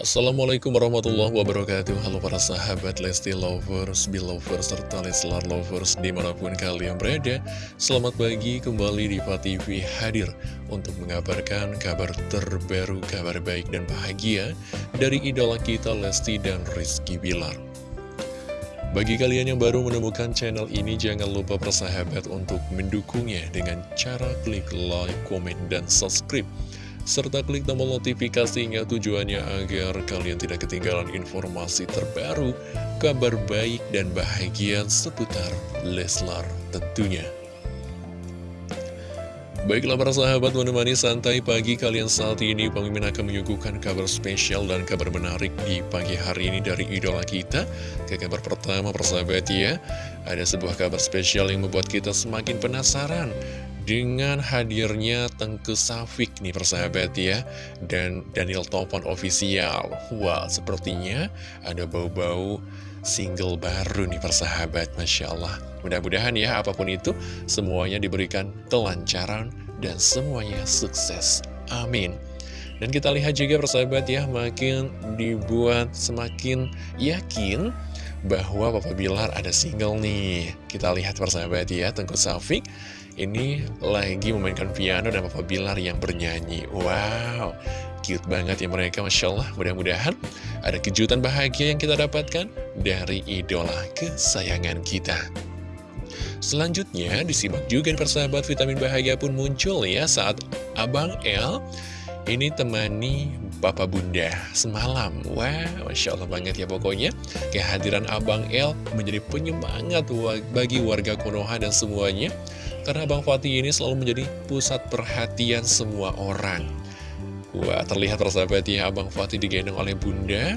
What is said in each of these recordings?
Assalamualaikum warahmatullahi wabarakatuh. Halo para sahabat Lesti Lovers, Belovers, serta Leslar Lovers di mana pun kalian berada. Selamat pagi kembali di TV hadir untuk mengabarkan kabar terbaru, kabar baik dan bahagia Dari idola kita Lesti dan Rizky Bilar. Bagi kalian yang baru menemukan channel ini, jangan lupa persahabat untuk mendukungnya dengan cara klik like, komen, dan subscribe serta klik tombol notifikasinya tujuannya agar kalian tidak ketinggalan informasi terbaru, kabar baik dan bahagia seputar Leslar tentunya. Baiklah para sahabat menemani santai pagi kalian saat ini. Pemimpin akan menyuguhkan kabar spesial dan kabar menarik di pagi hari ini dari idola kita. Ke kabar pertama persahabat ya Ada sebuah kabar spesial yang membuat kita semakin penasaran dengan hadirnya Tengku Safik nih persahabat ya Dan Daniel Topan official. Wah sepertinya ada bau-bau single baru nih persahabat Masya Allah. Mudah-mudahan ya apa pun itu semuanya diberikan kelancaran dan semuanya sukses. Amin. Dan kita lihat juga persahabat ya makin dibuat semakin yakin bahwa Papa Bilar ada single nih. Kita lihat persahabat ya Tengku Safik ini lagi memainkan piano dan Papa Bilar yang bernyanyi. Wow, cute banget ya mereka Masya Allah. Mudah-mudahan ada kejutan bahagia yang kita dapatkan dari idola kesayangan kita. Selanjutnya disimak juga persahabat vitamin bahagia pun muncul ya saat Abang L ini temani Papa Bunda semalam. Wah, Masya Allah banget ya pokoknya. Kehadiran Abang L menjadi penyemangat bagi warga Konoha dan semuanya. Karena Abang Fatih ini selalu menjadi pusat perhatian semua orang. Wah terlihat persahabat ya Abang Fatih digendong oleh bunda.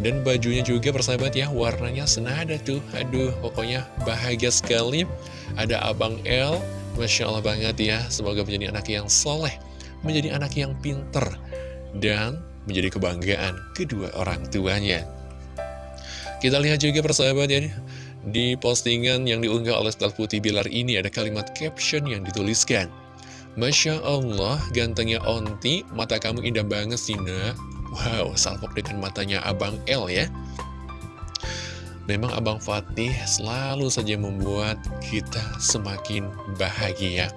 Dan bajunya juga persahabat ya warnanya senada tuh. Aduh pokoknya bahagia sekali. Ada Abang L Masya Allah banget ya Semoga menjadi anak yang soleh Menjadi anak yang pinter Dan menjadi kebanggaan kedua orang tuanya Kita lihat juga persahabat ya di postingan yang diunggah oleh Stel Putih Bilar ini ada kalimat caption yang dituliskan. Masya Allah, gantengnya Onti, mata kamu indah banget sih, nak. Wow, salpok dengan matanya Abang L ya. Memang Abang Fatih selalu saja membuat kita semakin bahagia.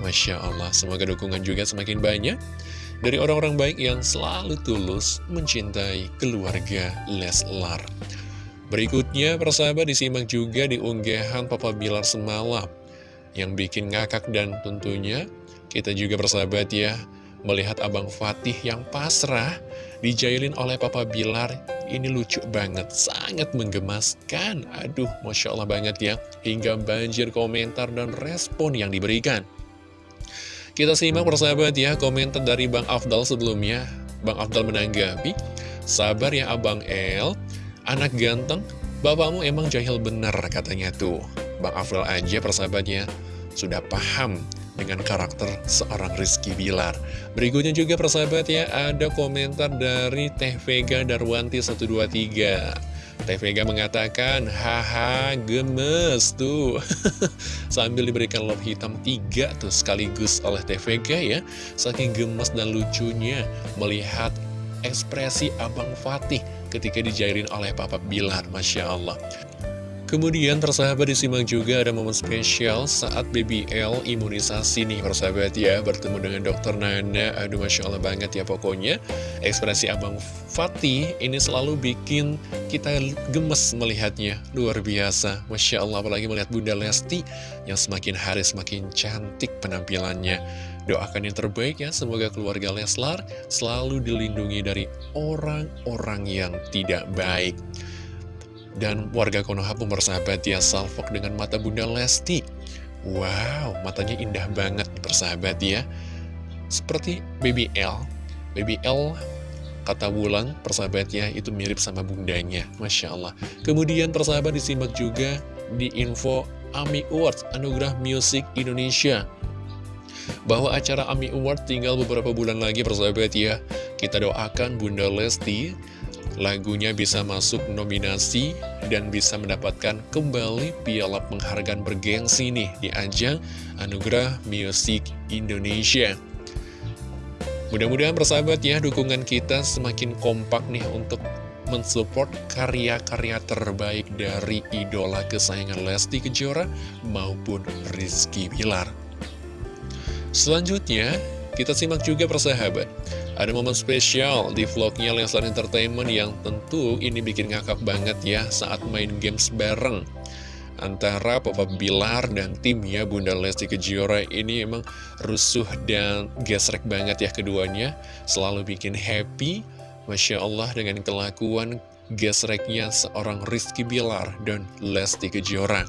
Masya Allah, semoga dukungan juga semakin banyak dari orang-orang baik yang selalu tulus mencintai keluarga Leslar. Berikutnya, persahabat disimak juga di unggahan Papa Bilar semalam yang bikin ngakak dan tentunya kita juga persahabat ya melihat Abang Fatih yang pasrah dijailin oleh Papa Bilar ini lucu banget, sangat menggemaskan. Aduh, Masya Allah banget ya, hingga banjir komentar dan respon yang diberikan. Kita simak persahabat ya, komentar dari Bang Afdal sebelumnya. Bang Afdal menanggapi, sabar ya Abang El, Anak ganteng, bapakmu emang jahil bener katanya tuh. Bang Afril aja persahabatnya sudah paham dengan karakter seorang Rizky Bilar. Berikutnya juga persahabat ya, ada komentar dari Teh Vega Darwanti 123. Teh Vega mengatakan, haha gemes tuh. Sambil diberikan love hitam tiga tuh sekaligus oleh Teh Vega ya. Saking gemes dan lucunya melihat ekspresi Abang Fatih ketika dijairin oleh Papa Bilar, Masya Allah. Kemudian persahabat disimak juga ada momen spesial saat BBL imunisasi nih persahabat ya Bertemu dengan dokter Nana, aduh Masya Allah banget ya pokoknya Ekspresi Abang Fatih ini selalu bikin kita gemes melihatnya. Luar biasa, Masya Allah apalagi melihat Bunda Lesti Yang semakin hari semakin cantik penampilannya. Doakan yang terbaik ya, semoga keluarga Leslar selalu dilindungi dari orang-orang yang tidak baik. Dan warga Konoha pun bersahabat ya salfok dengan mata Bunda Lesti. Wow, matanya indah banget bersahabat ya. Seperti Baby L. Baby L kata Wulan persahabatnya itu mirip sama bundanya. Masya Allah. Kemudian persahabat disimak juga di info AMI Awards Anugerah Music Indonesia. Bahwa acara AMI Award tinggal beberapa bulan lagi persahabat ya. Kita doakan Bunda Lesti lagunya bisa masuk nominasi dan bisa mendapatkan kembali piala penghargaan bergengsi nih di ajang Anugerah Music Indonesia. Mudah-mudahan persahabat ya, dukungan kita semakin kompak nih untuk mensupport karya-karya terbaik dari idola kesayangan Lesti Kejora maupun Rizky Bilar. Selanjutnya, kita simak juga persahabat. Ada momen spesial di vlognya Leslar Entertainment yang tentu ini bikin ngakak banget ya saat main games bareng antara Papa Bilar dan timnya Bunda Lesti Kejora ini emang rusuh dan gesrek banget ya keduanya. Selalu bikin happy Masya Allah dengan kelakuan gesreknya seorang Rizky Bilar dan Lesti Kejora.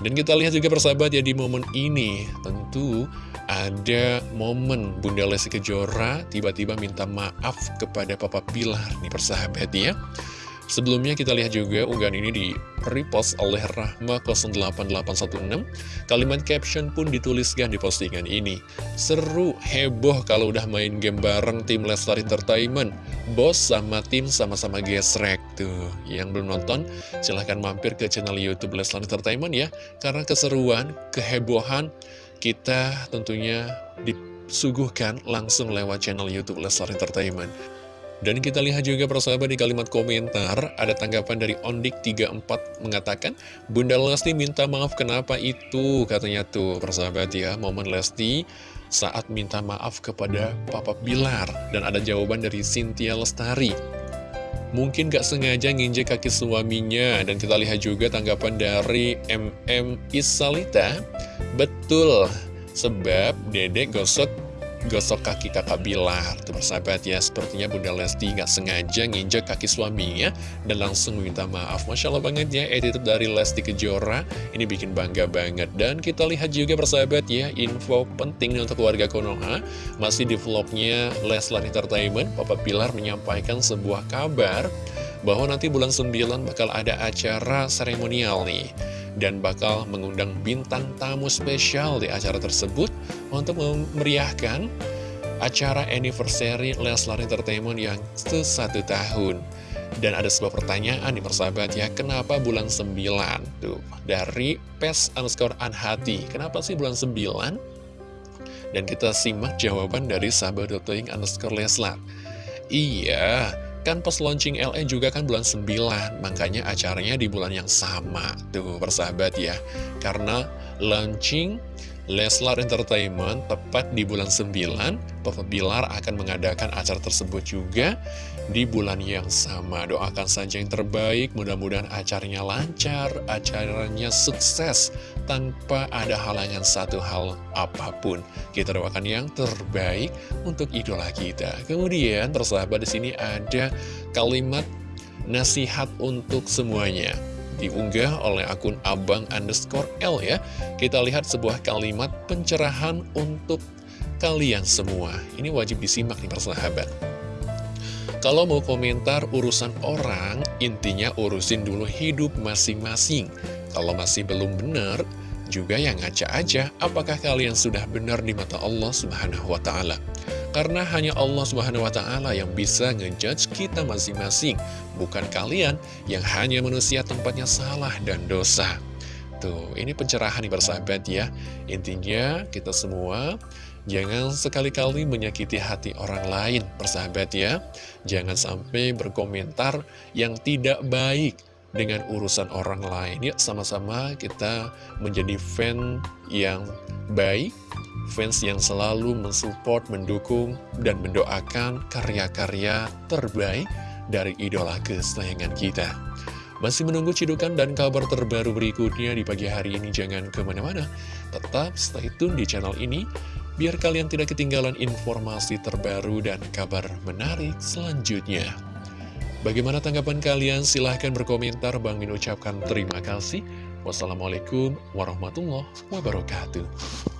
Dan kita lihat juga persahabat ya di momen ini tentu ada momen Bunda Lesti Kejora tiba-tiba minta maaf kepada Papa Bilar nih persahabat ya Sebelumnya kita lihat juga unggahan ini di repost oleh Rahma 08816 Kalimat caption pun dituliskan di postingan ini. Seru, heboh kalau udah main game bareng tim Lestar Entertainment. Bos sama tim sama-sama gesrek Tuh, yang belum nonton silahkan mampir ke channel Youtube Lestar Entertainment ya. Karena keseruan, kehebohan kita tentunya disuguhkan langsung lewat channel Youtube Lestar Entertainment dan kita lihat juga persahabat di kalimat komentar, ada tanggapan dari Ondik34 mengatakan, Bunda Lesti minta maaf kenapa itu, katanya tuh persahabat ya, momen Lesti saat minta maaf kepada Papa Bilar. Dan ada jawaban dari Cynthia Lestari. Mungkin gak sengaja nginjek kaki suaminya, dan kita lihat juga tanggapan dari MM Isalita, betul, sebab dedek gosok gosok kaki kakak Bilar Tuh persahabat ya, sepertinya Bunda Lesti nggak sengaja nginjek kaki suaminya Dan langsung meminta maaf. Masya Allah banget ya, attitude dari Lesti Kejora. Ini bikin bangga banget. Dan kita lihat juga persahabat ya, info penting untuk warga Konoha. Masih di vlognya Leslar Entertainment Papa Bilar menyampaikan sebuah kabar Bahwa nanti bulan 9 bakal ada acara seremonial nih dan bakal mengundang bintang tamu spesial di acara tersebut untuk memeriahkan acara anniversary Leslar Entertainment yang ke satu tahun. Dan ada sebuah pertanyaan di persahabat ya, kenapa bulan 9? Tuh, dari PES underscore anhati, kenapa sih bulan 9? Dan kita simak jawaban dari sahabat Dotoing underscore Leslar. Iya, Kan pas launching LE juga kan bulan 9, makanya acaranya di bulan yang sama. Tuh, persahabat ya. Karena launching Leslar Entertainment tepat di bulan 9, Papa Bilar akan mengadakan acara tersebut juga di bulan yang sama. Doakan saja yang terbaik, mudah-mudahan acaranya lancar, acaranya sukses, tanpa ada halangan satu hal apa pun. Kita doakan yang terbaik untuk idola kita. Kemudian, persahabat di sini ada kalimat nasihat untuk semuanya diunggah oleh akun abang underscore L ya. Kita lihat sebuah kalimat pencerahan untuk kalian semua. Ini wajib disimak nih persahabat. Kalau mau komentar urusan orang, intinya urusin dulu hidup masing-masing. Kalau masih belum benar, juga yang ngaca aja apakah kalian sudah benar di mata Allah Subhanahu wa Ta'ala. Karena hanya Allah Subhanahu wa Ta'ala yang bisa ngejudge kita masing-masing, bukan kalian yang hanya manusia tempatnya salah dan dosa. Tuh, ini pencerahan nih bersahabat ya. Intinya, kita semua jangan sekali-kali menyakiti hati orang lain, persahabat ya. Jangan sampai berkomentar yang tidak baik dengan urusan orang lain. Ya, sama-sama kita menjadi fan yang baik, fans yang selalu mensupport, mendukung, dan mendoakan karya-karya terbaik dari idola kesayangan kita. Masih menunggu cidukan dan kabar terbaru berikutnya di pagi hari ini, jangan ke mana-mana. Tetap stay tune di channel ini, biar kalian tidak ketinggalan informasi terbaru dan kabar menarik selanjutnya. Bagaimana tanggapan kalian? Silahkan berkomentar. Bang Min ucapkan terima kasih. Wassalamualaikum warahmatullahi wabarakatuh.